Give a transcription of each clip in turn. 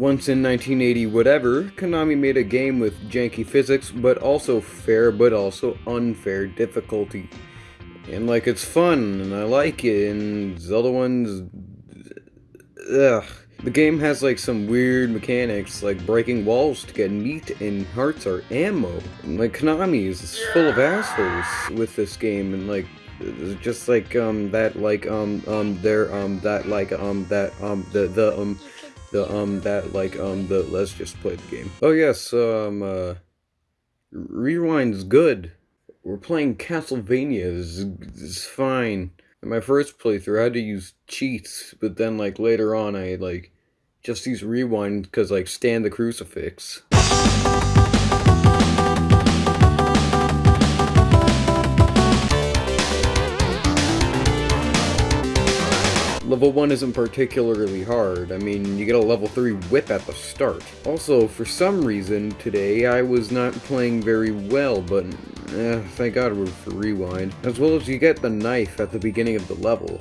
Once in 1980 whatever, Konami made a game with janky physics, but also fair but also unfair difficulty. And like it's fun, and I like it, and Zelda one's... Ugh. The game has like some weird mechanics, like breaking walls to get meat and hearts or ammo. And, like Konami is full of assholes with this game, and like just like um that like um um there um that like um that um the the um the um that like um the let's just play the game. Oh yes, um uh rewind's good. We're playing Castlevania. It's, fine. In my first playthrough, I had to use cheats, but then like later on, I like just use rewind because like stand the crucifix. Level 1 isn't particularly hard, I mean, you get a level 3 whip at the start. Also, for some reason, today I was not playing very well, but eh, thank god for Rewind. As well as you get the knife at the beginning of the level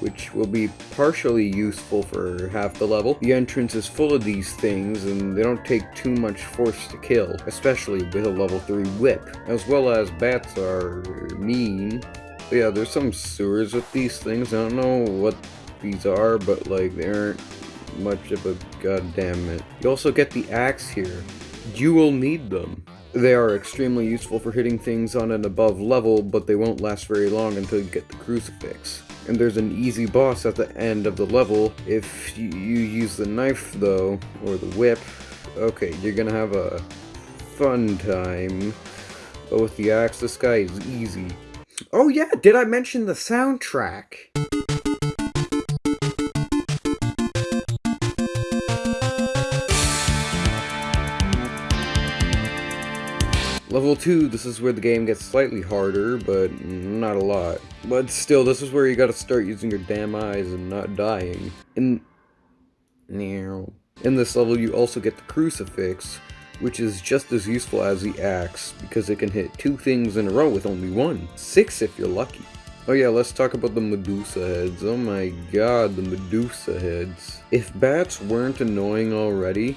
which will be partially useful for half the level. The entrance is full of these things, and they don't take too much force to kill, especially with a level 3 whip. As well as bats are mean. Yeah, there's some sewers with these things, I don't know what these are, but like they aren't much of a goddamn it. You also get the axe here. You will need them. They are extremely useful for hitting things on an above level, but they won't last very long until you get the crucifix. And there's an easy boss at the end of the level. If you, use the knife though, or the whip, okay, you're gonna have a fun time. But with the axe, this guy is easy. Oh yeah, did I mention the soundtrack? Level 2, this is where the game gets slightly harder, but not a lot. But still, this is where you gotta start using your damn eyes and not dying. In... In this level, you also get the Crucifix, which is just as useful as the axe, because it can hit two things in a row with only one. Six if you're lucky. Oh yeah, let's talk about the Medusa heads. Oh my god, the Medusa heads. If bats weren't annoying already,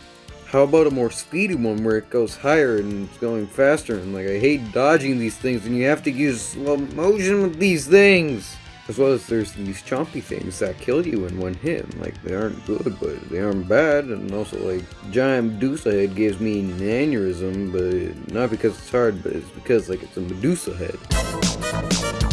how about a more speedy one where it goes higher and it's going faster and like I hate dodging these things and you have to use slow motion with these things! As well as there's these chompy things that kill you in one hit. Like they aren't good, but they aren't bad. And also like giant Medusa head gives me an aneurysm, but not because it's hard, but it's because like it's a Medusa head.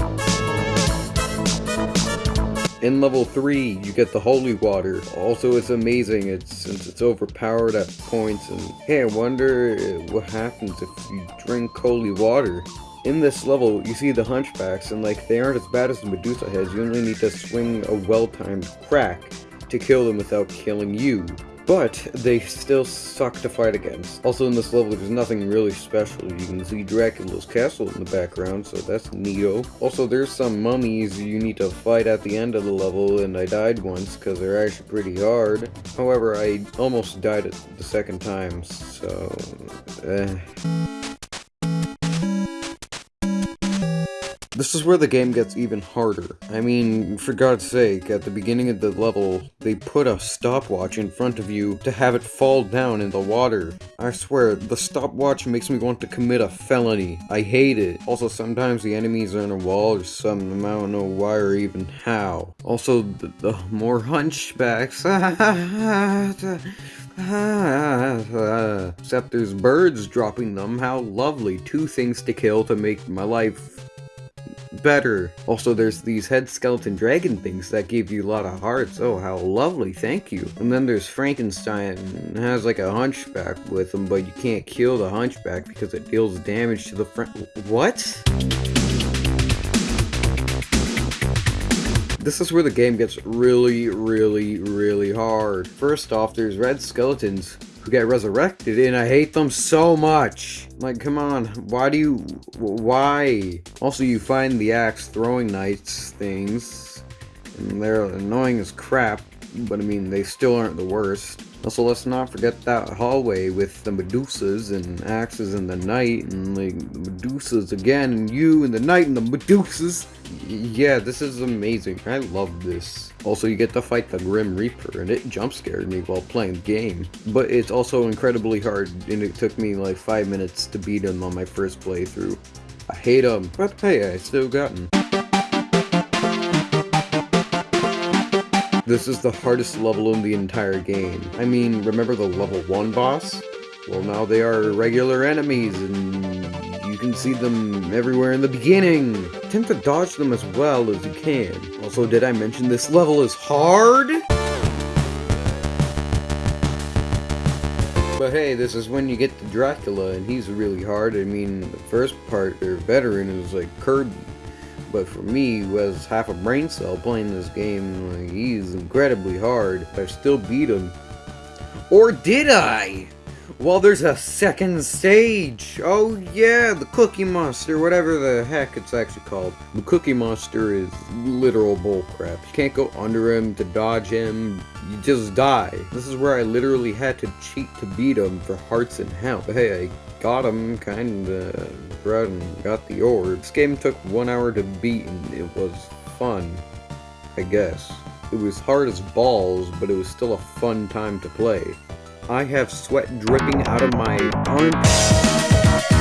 In level 3, you get the holy water. Also, it's amazing it's, since it's overpowered at points. And hey, I wonder what happens if you drink holy water. In this level, you see the hunchbacks, and like, they aren't as bad as the Medusa heads. You only need to swing a well-timed crack to kill them without killing you. But they still suck to fight against. Also in this level there's nothing really special. You can see Dracula's castle in the background, so that's neato. Also there's some mummies you need to fight at the end of the level, and I died once because they're actually pretty hard. However, I almost died the second time, so... Eh. This is where the game gets even harder. I mean, for God's sake, at the beginning of the level, they put a stopwatch in front of you to have it fall down in the water. I swear, the stopwatch makes me want to commit a felony. I hate it. Also, sometimes the enemies are in a wall or something, I don't know why or even how. Also, the, the more hunchbacks. Except there's birds dropping them, how lovely. Two things to kill to make my life better. Also, there's these head skeleton dragon things that give you a lot of hearts. Oh, how lovely, thank you. And then there's Frankenstein, has like a hunchback with him, but you can't kill the hunchback because it deals damage to the friend. What? This is where the game gets really, really, really hard. First off, there's red skeletons who get resurrected, and I hate them so much. Like, come on, why do you, why? Also, you find the axe throwing knights things, and they're annoying as crap, but I mean, they still aren't the worst. Also, let's not forget that hallway with the Medusas and axes in the night, and like the Medusas again, and you in the night, and the Medusas. Yeah, this is amazing. I love this. Also, you get to fight the Grim Reaper, and it jump scared me while playing the game. But it's also incredibly hard, and it took me like 5 minutes to beat him on my first playthrough. I hate him, but hey, I still got him. This is the hardest level in the entire game. I mean, remember the level 1 boss? Well, now they are regular enemies, and you can see them everywhere in the beginning. Attempt to dodge them as well as you can. Also, did I mention this level is hard? But hey, this is when you get to Dracula, and he's really hard. I mean, the first part, or veteran, is like Kirby. But for me, who has half a brain cell playing this game, like, he's incredibly hard. I still beat him. Or did I? Well, there's a second stage. Oh yeah, the Cookie Monster, whatever the heck it's actually called. The Cookie Monster is literal bullcrap. You can't go under him to dodge him. You just die. This is where I literally had to cheat to beat him for hearts and health. But hey, I got him kinda throughout and got the orb. This game took one hour to beat and it was fun, I guess. It was hard as balls, but it was still a fun time to play. I have sweat dripping out of my armpits.